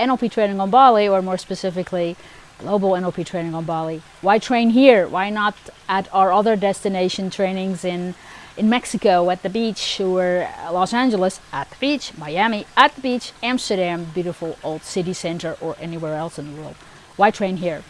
NLP training on Bali, or more specifically, global NLP training on Bali. Why train here? Why not at our other destination trainings in in Mexico at the beach or Los Angeles at the beach, Miami at the beach, Amsterdam, beautiful old city center or anywhere else in the world. Why train here?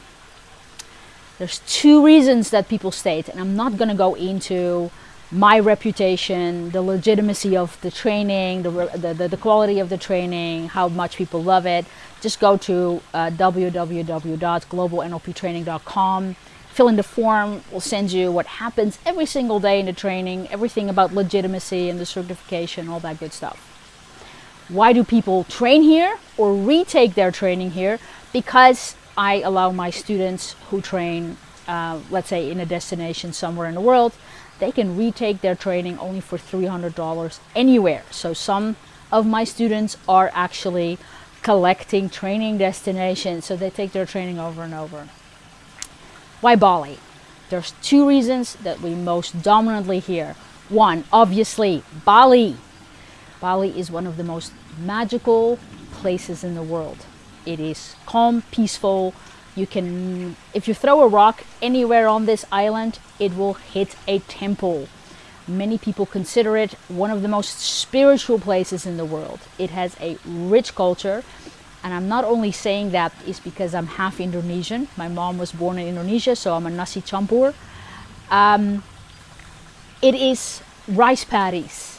There's two reasons that people state and I'm not going to go into my reputation, the legitimacy of the training, the, the, the, quality of the training, how much people love it. Just go to uh, www.globalnlptraining.com, fill in the form, we'll send you what happens every single day in the training, everything about legitimacy and the certification, all that good stuff. Why do people train here or retake their training here? Because I allow my students who train, uh, let's say in a destination somewhere in the world, they can retake their training only for $300 anywhere. So some of my students are actually collecting training destinations, so they take their training over and over. Why Bali? There's two reasons that we most dominantly hear. One, obviously, Bali. Bali is one of the most magical places in the world. It is calm, peaceful, you can, if you throw a rock anywhere on this island, it will hit a temple. Many people consider it one of the most spiritual places in the world. It has a rich culture. And I'm not only saying that is because I'm half Indonesian. My mom was born in Indonesia, so I'm a nasi campur. Um, it is rice paddies,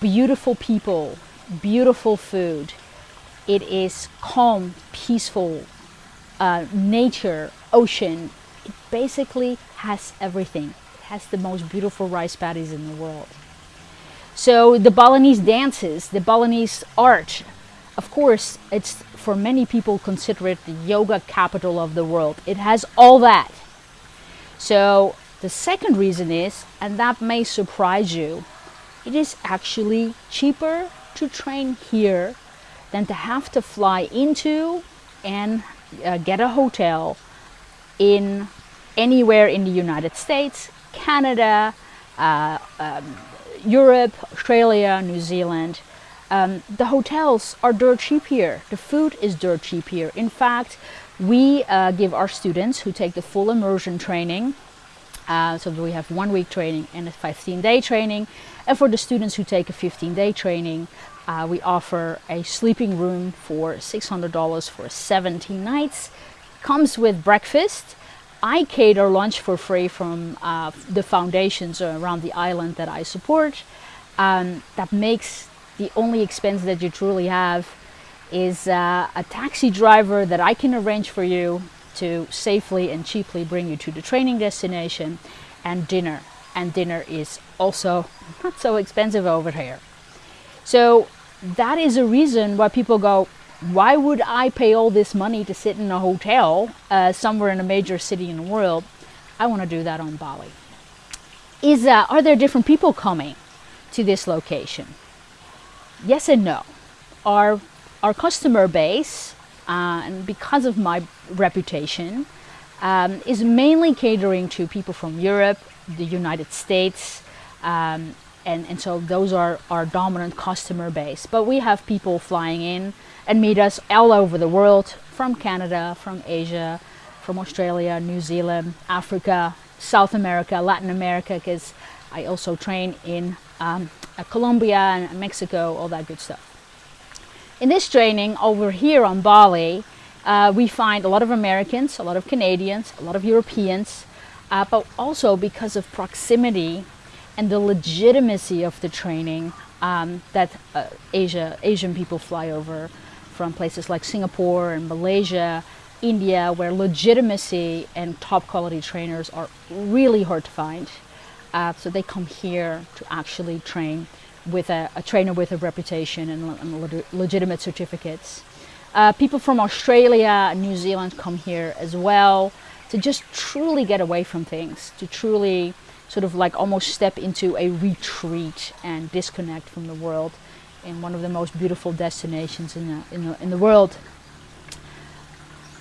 beautiful people, beautiful food. It is calm, peaceful, uh, nature, ocean. It basically has everything. It has the most beautiful rice paddies in the world. So the Balinese dances, the Balinese art, of course, it's for many people consider it the yoga capital of the world. It has all that. So the second reason is, and that may surprise you, it is actually cheaper to train here than to have to fly into and uh, get a hotel in anywhere in the United States, Canada, uh, um, Europe, Australia, New Zealand. Um, the hotels are dirt cheap here. The food is dirt cheap here. In fact, we uh, give our students who take the full immersion training, uh, so we have one week training and a 15 day training. And for the students who take a 15 day training, uh, we offer a sleeping room for $600 for 17 nights. Comes with breakfast. I cater lunch for free from uh, the foundations around the island that I support. Um, that makes the only expense that you truly have is uh, a taxi driver that I can arrange for you to safely and cheaply bring you to the training destination and dinner. And dinner is also not so expensive over here. So that is a reason why people go, why would I pay all this money to sit in a hotel uh, somewhere in a major city in the world? I want to do that on Bali. Is uh, Are there different people coming to this location? Yes and no. Our, our customer base, uh, and because of my reputation, um, is mainly catering to people from Europe, the United States, um, and, and so those are our dominant customer base. But we have people flying in and meet us all over the world, from Canada, from Asia, from Australia, New Zealand, Africa, South America, Latin America, because I also train in um, uh, Colombia and Mexico, all that good stuff. In this training over here on Bali, uh, we find a lot of Americans, a lot of Canadians, a lot of Europeans, uh, but also because of proximity and the legitimacy of the training um, that uh, Asia, Asian people fly over from places like Singapore and Malaysia, India, where legitimacy and top quality trainers are really hard to find. Uh, so they come here to actually train with a, a trainer with a reputation and, and legitimate certificates. Uh, people from Australia and New Zealand come here as well to just truly get away from things, to truly sort of like almost step into a retreat and disconnect from the world in one of the most beautiful destinations in the, in the, in the world.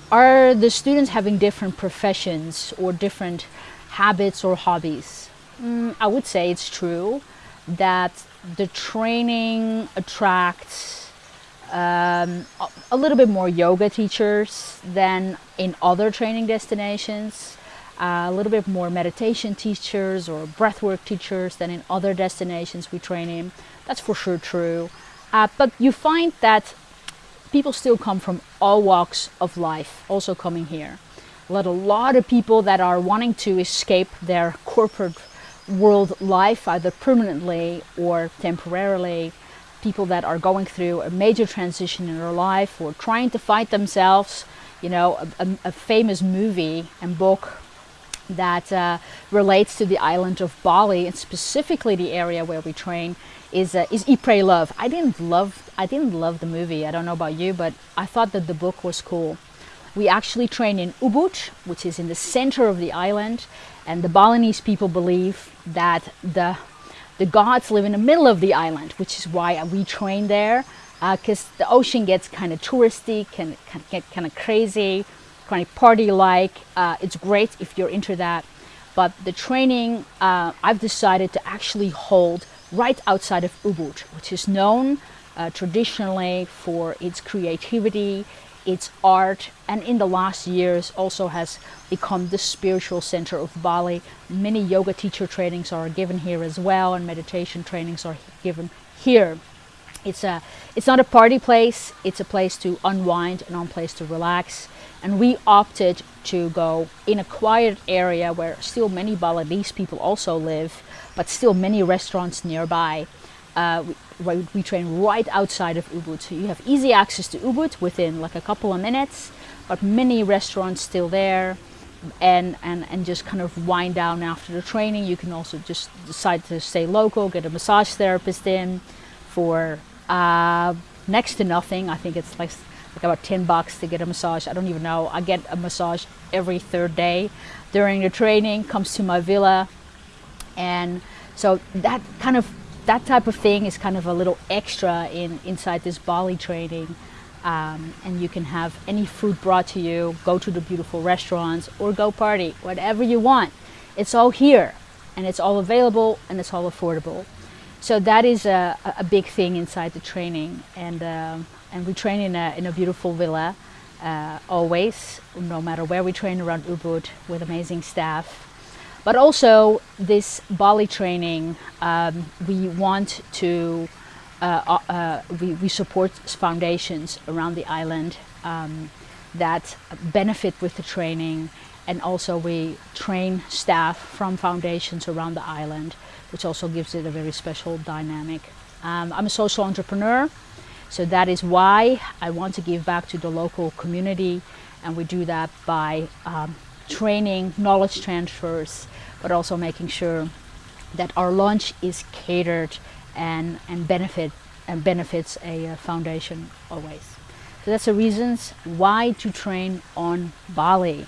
Are the students having different professions or different habits or hobbies? Mm, I would say it's true that the training attracts um, a, little bit more yoga teachers than in other training destinations. Uh, a little bit more meditation teachers or breathwork teachers than in other destinations we train in. That's for sure true. Uh, but you find that people still come from all walks of life, also coming here. Let a lot of people that are wanting to escape their corporate world life, either permanently or temporarily. People that are going through a major transition in their life or trying to find themselves. You know, a, a, a famous movie and book that uh, relates to the island of Bali and specifically the area where we train is uh, is Pray Love. I didn't love I didn't love the movie. I don't know about you, but I thought that the book was cool. We actually train in Ubud, which is in the center of the island, and the Balinese people believe that the the gods live in the middle of the island, which is why we train there, because uh, the ocean gets kind of touristy, can, can get kind of crazy, kind of party-like. Uh, it's great if you're into that, but the training uh, I've decided to actually hold right outside of Ubud, which is known uh, traditionally for its creativity, its art and in the last years also has become the spiritual center of Bali. Many yoga teacher trainings are given here as well and meditation trainings are given here. It's, a, it's not a party place, it's a place to unwind and a place to relax. And we opted to go in a quiet area where still many Balinese people also live, but still many restaurants nearby. Uh, we, we, train right outside of Ubud. So you have easy access to Ubud within like a couple of minutes, but many restaurants still there and, and, and just kind of wind down after the training. You can also just decide to stay local, get a massage therapist in for uh, next to nothing. I think it's like, like about 10 bucks to get a massage. I don't even know. I get a massage every third day during the training, comes to my villa. And so that kind of that type of thing is kind of a little extra in inside this Bali training. Um, and you can have any food brought to you, go to the beautiful restaurants or go party, whatever you want. It's all here and it's all available and it's all affordable. So that is a, a big thing inside the training and, um, and we train in a, in a beautiful villa uh, always, no matter where we train around Ubud with amazing staff. But also this Bali training, um, we want to, uh, uh, uh, we, we support foundations around the island um, that benefit with the training and also we train staff from foundations around the island, which also gives it a very special dynamic. Um, I'm a social entrepreneur, so that is why I want to give back to the local community and we do that by um, training, knowledge transfers, but also making sure that our lunch is catered and, and benefit and benefits a uh, foundation always. So that's the reasons why to train on Bali.